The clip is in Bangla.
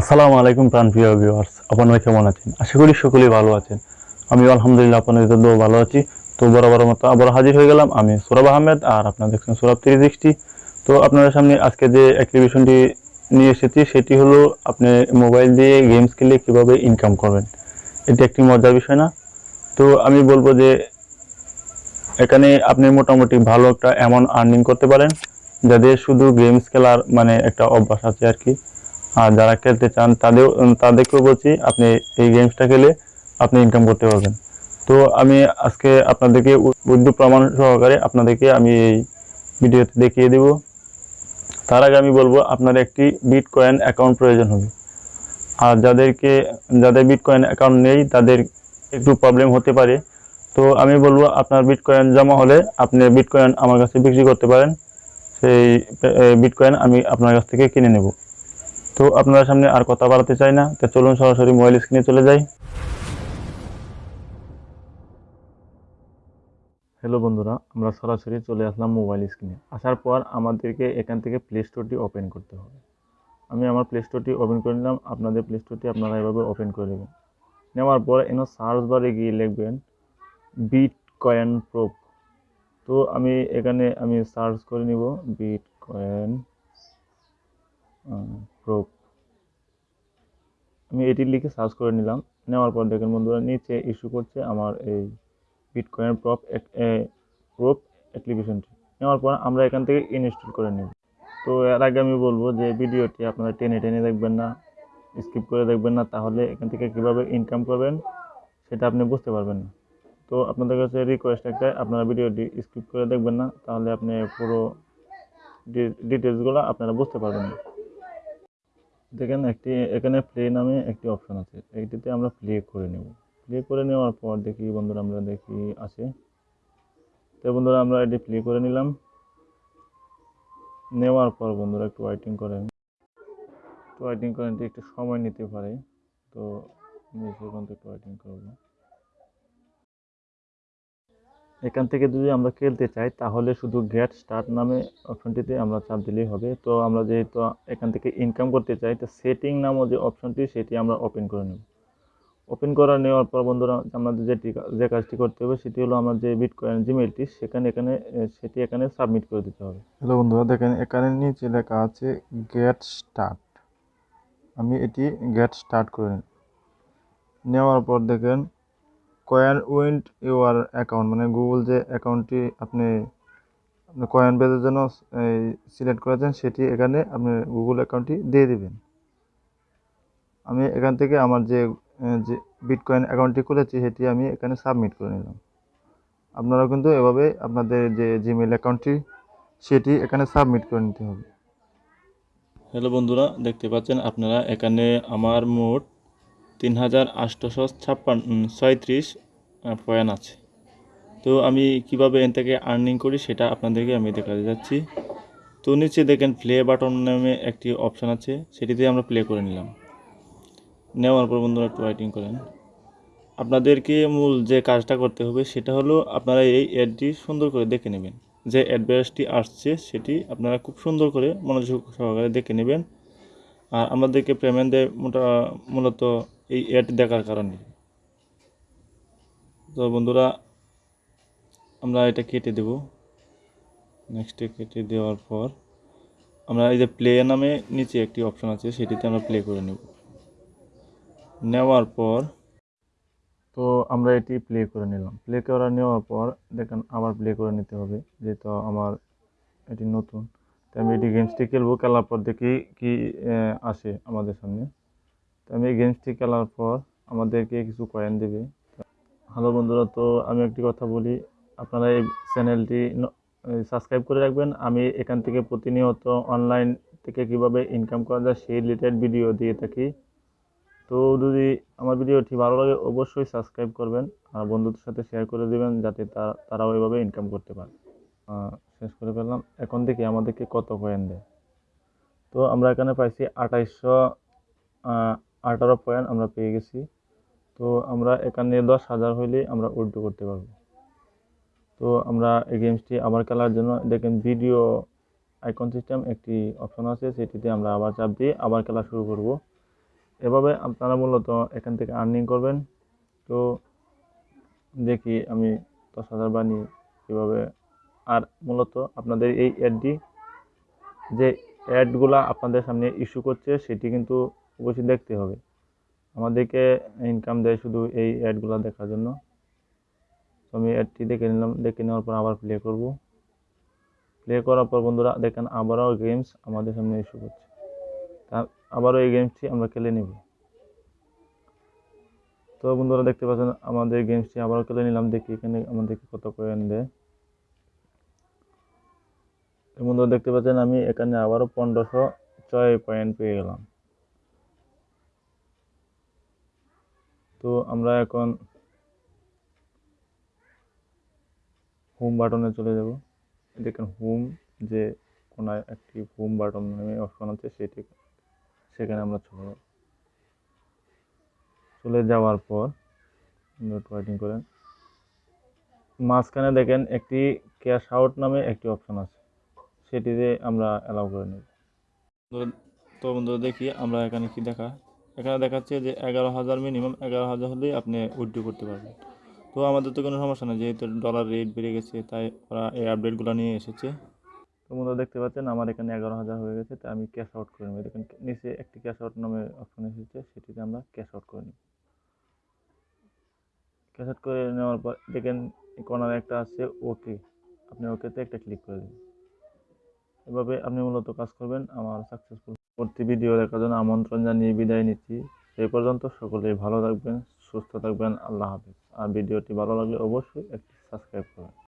আসসালামু আলাইকুম প্রাণ প্রাণপ্রিয় ভিউয়ার্স আপনারা কেমন আছেন? আশা করি সকলেই ভালো আছেন। আমি আলহামদুলিল্লাহ, আপনাদের জন্য ভালো আছি। তো বরাবর মতো আবার হাজির হয়ে গেলাম আমি সোরাব আহমেদ, আর আপনারা দেখছেন সোরাব থ্রি সিক্সটি তো আপনাদের সামনে আজকে যে অ্যাক্টিভিশনটি নিয়ে এসেছি, সেটি হলো আপনি মোবাইল দিয়ে গেমস খেলে কীভাবে ইনকাম করবেন। এটি একটি মজার বিষয় না। তো আমি বলব যে, এখানে আপনি মোটামুটি ভালো একটা অ্যামাউন্ট আর্নিং করতে পারেন যাদের শুধু গেমস খেলার মানে একটা অভ্যাস আছে আর কি। আর যারা খেলতে চান তাদের, তাদেরকেও বলছি আপনি এই গেমসটা খেলে আপনি ইনকাম করতে পারবেন। তো আমি আজকে আপনাদেরকে উদ্য প্রমাণ সহকারে আপনাদেরকে আমি এই ভিডিওতে দেখিয়ে দেব। তার আগে আমি বলব আপনার একটি বিট কয়েন অ্যাকাউন্ট প্রয়োজন হবে। আর যাদেরকে, যাদের বিট কয়েন অ্যাকাউন্ট নেই তাদের একটু প্রবলেম হতে পারে। তো আমি বলব আপনার বিট কয়েন জমা হলে আপনি বিট কয়েন আমার কাছে বিক্রি করতে পারেন। সেই বিট কয়েন আমি আপনার কাছ থেকে কিনে নেব। তো আপনার সামনে আর কথা বাড়াতে চাই না। তো চলুন সরাসরি মোবাইল স্ক্রিনে চলে যাই। হ্যালো বন্ধুরা, আমরা সরাসরি চলে আসলাম মোবাইল স্ক্রিনে আসার পর আমাদেরকে এখান থেকে প্লে স্টোরটি ওপেন করতে হবে। আমি আমার প্লে স্টোরটি ওপেন করে নিলাম। আপনাদের প্লে স্টোরটি আপনারা এভাবে ওপেন করে নেবেন। নেওয়ার পর এন সার্চ বারে গিয়ে লিখবেন বিট কয়েন প্রোপ তো আমি এখানে আমি সার্চ করে নিব বিট কয়েন প্রোপ আমি এটি লিখে সার্চ করে নিলাম। নেওয়ার পর দেখেন বন্ধুরা, নিচে ইস্যু করছে আমার এই বিটকয়েন প্রপ প্রপ অ্যাপ্লিকেশনটি নেওয়ার পর আমরা এখান থেকে ইনস্টল করে নেব। তো এর আগে আমি বলব যে ভিডিওটি আপনারা টেনে টেনে দেখবেন না স্কিপ করে দেখবেন না, তাহলে এখান থেকে কীভাবে ইনকাম করবেন সেটা আপনি বুঝতে পারবেন না। তো আপনাদের কাছে রিকোয়েস্ট একটাই আপনারা ভিডিওটি স্কিপ করে দেখবেন না, তাহলে আপনি পুরো ডিটেলসগুলো আপনারা বুঝতে পারবেন না। দেখেন একটি, এখানে প্লে নামে একটি অপশন আছে। এইটিতে আমরা প্লে করে নেব। প্লে করে নেওয়ার পর দেখি বন্ধুরা, আমরা দেখি আছে। তো বন্ধুরা, আমরা এটি প্লে করে নিলাম। নেওয়ার পর বন্ধুরা একটু ওয়াইটিং করেন। একটু ওয়েটিং করেন, একটু সময় নিতে পারে। তো আমি সেখান থেকে একটু ওয়েটিং করব। এখান থেকে যদি আমরা খেলতে চাই, তাহলে শুধু গেট স্টার্ট নামে অপশনটিতে আমরা চাপ দিলেই হবে। তো আমরা যেহেতু এখান থেকে ইনকাম করতে চাই, তো সেটিং নামও যে অপশনটি সেটি আমরা ওপেন করে নেব। ওপেন করা নেওয়ার পর বন্ধুরা, আমাদের যেটি যে কাজটি করতে হবে, সেটি হলো আমার যে বিটকয়েন জিমেলটি সেখানে এখানে, সেটি এখানে সাবমিট করে দিতে হবে। হ্যালো বন্ধুরা, দেখেন এখানে নিচে লেখা আছে গেট স্টার্ট আমি এটি গেট স্টার্ট করে নেওয়ার পর দেখেন কয়েন উইন্ট ইউর অ্যাকাউন্ট মানে গুগল যে অ্যাকাউন্টটি আপনি আপনি কয়েন বেজের জন্য এই সিলেক্ট করেছেন, সেটি এখানে আপনি গুগল অ্যাকাউন্টটি দিয়ে দেবেন। আমি এখান থেকে আমার যে যে বিটকয়েন অ্যাকাউন্টটি খুলেছি, সেটি আমি এখানে সাবমিট করে নিলাম। আপনারা কিন্তু এভাবে আপনাদের যে জিমেল অ্যাকাউন্টটি সেটি এখানে সাবমিট করে নিতে হবে। হ্যালো বন্ধুরা, দেখতে পাচ্ছেন আপনারা এখানে আমার মোট তিন হাজার আটশোশো ছাপ্পান্ন, ছয়ত্রিশ পয়েন্ট আছে। তো আমি কীভাবে এন থেকে আর্নিং করি সেটা আপনাদেরকে আমি দেখাতে যাচ্ছি। তো নিচে দেখেন প্লে বাটন নামে একটি অপশান আছে সেটিতে আমরা প্লে করে নিলাম। নেওয়ার পর বন্ধুরা একটু ওয়েটিং করেন। আপনাদেরকে মূল যে কাজটা করতে হবে সেটা হলো আপনারা এই অ্যাডটি সুন্দর করে দেখে নেবেন। যে অ্যাডভাইসটি আসছে সেটি আপনারা খুব সুন্দর করে মনোযোগ সহকারে দেখে নেবেন। আর আমাদেরকে পেমেন্ট দেয় মোটা মূলত এই অ্যাড দেখার কারণে। তো বন্ধুরা, আমরা এটা কেটে দেব। নেক্সটে কেটে দেওয়ার পর আমরা এই যে প্লে নামে নিচে একটি অপশন আছে, সেটিতে আমরা প্লে করে নেব। নেওয়ার পর তো আমরা এটি প্লে করে নিলাম। প্লে করা নেওয়ার পর দেখেন আবার প্লে করে নিতে হবে, যেহেতু আমার এটি নতুন। তো আমি এটি গেমসটি খেলব, খেলার পর দেখি কি আসে আমাদের সামনে। তো আমি এই গেমসটি খেলার পর আমাদেরকে কিছু কয়েন দেবে। হ্যালো বন্ধুরা, তো আমি একটি কথা বলি। আপনারা এই চ্যানেলটি সাবস্ক্রাইব করে রাখবেন। আমি এখান থেকে প্রতিনিয়ত অনলাইন থেকে কীভাবে ইনকাম করা যায় সেই রিলেটেড ভিডিও দিয়ে থাকি। তো যদি আমার ভিডিওটি ভালো লাগে, অবশ্যই সাবস্ক্রাইব করবেন আর বন্ধুদের সাথে শেয়ার করে দেবেন যাতে তারাও এভাবে ইনকাম করতে পারে। শেষ করে ফেললাম। এখন থেকে আমাদেরকে কত কয়েন দেয়? তো আমরা এখানে পাইছি আঠাইশশো আঠারো পয়েন্ট আমরা পেয়ে গেছি। তো আমরা এখানে দশ হাজার হইলে আমরা উইড্রো করতে পারব। তো আমরা এই গেমসটি আবার খেলার জন্য, দেখেন ভিডিও আইকন সিস্টেম একটি অপশন আছে, সেটিতে আমরা আবার চাপ দিয়ে আবার খেলা শুরু করব। এভাবে আপনারা মূলত এখান থেকে আর্নিং করবেন। তো দেখি আমি দশ হাজার বানিয়ে কীভাবে, আর মূলত আপনাদের এই অ্যাডটি যে অ্যাডগুলা আপনাদের সামনে ইস্যু করছে, সেটি কিন্তু অবশ্যই দেখতে হবে। আমাদেরকে ইনকাম দেয় শুধু এই অ্যাডগুলো দেখার জন্য। তো আমি অ্যাডটি দেখে নিলাম, দেখে নেওয়ার পর আবার প্লে করব। প্লে করার পর বন্ধুরা, দেখেন আবারও গেমস আমাদের সামনে ইস্যু করছে। তা আবারও এই গেমসটি আমরা খেলে নেব। তো বন্ধুরা, দেখতে পাচ্ছেন আমাদের গেমসটি আবারও খেলে নিলাম। দেখি এখানে আমাদেরকে কত কয়েন দেয়। তো বন্ধুরা, দেখতে পাচ্ছেন আমি এখানে আবারও পনেরোশো ছয় পয়েন্ট পেয়ে গেলাম। তো আমরা এখন হোম বাটনে চলে যাব। দেখেন হোম যে কোনায় একটি হোম বাটন নামে অপশন আছে, সেটি সেখানে আমরা চলে যাব। চলে যাওয়ার পর নোট ওয়াইটিং করেন। মাঝখানে দেখেন একটি ক্যাশ আউট নামে একটি অপশন আছে, সেটিতে আমরা অ্যালাউ করে নেব। তো বন্ধুরা দেখি আমরা এখানে কি দেখা এখানে দেখাচ্ছে যে এগারো হাজার মিনিমাম এগারো হাজার হলেই আপনি উইথড্র করতে পারবেন। তো আমাদের তো কোনো সমস্যা নেই, যেহেতু ডলার রেট বেড়ে গেছে, তাই ওরা এই আপডেটগুলো নিয়ে এসেছে। তো বন্ধুরা দেখতে পাচ্ছেন, আমার এখানে এগারো হাজার হয়ে গেছে তাই আমি ক্যাশ আউট করে নেব। দেখেন, নিচে একটি ক্যাশ আউট নামে অপশন এসেছে, সেটিতে আমরা ক্যাশ আউট করে নিব। ক্যাশ আউট করে নেওয়ার পর, দেখেন কর্নারে একটা আছে ওকে আপনি ওকেতে একটা ক্লিক করে দেবেন এভাবে আপনি মূলত কাজ করবেন, আমার সাকসেসফুল পরবর্তী ভিডিও দেখার জন্য আমন্ত্রণ জানিয়ে বিদায় নিচ্ছি। সেই পর্যন্ত সকলেই ভালো থাকবেন, সুস্থ থাকবেন, আল্লাহ হাফিজ। আর ভিডিওটি ভালো লাগলে অবশ্যই একটি সাবস্ক্রাইব করবেন।